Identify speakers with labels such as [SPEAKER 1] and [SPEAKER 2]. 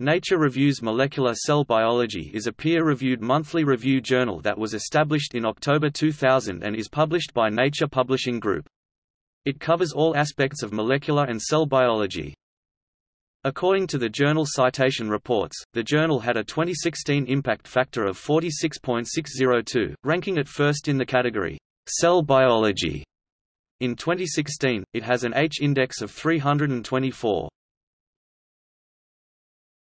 [SPEAKER 1] Nature Reviews Molecular Cell Biology is a peer-reviewed monthly review journal that was established in October 2000 and is published by Nature Publishing Group. It covers all aspects of molecular and cell biology. According to the journal Citation Reports, the journal had a 2016 impact factor of 46.602, ranking it first in the category, Cell Biology. In 2016, it has an H-index of 324.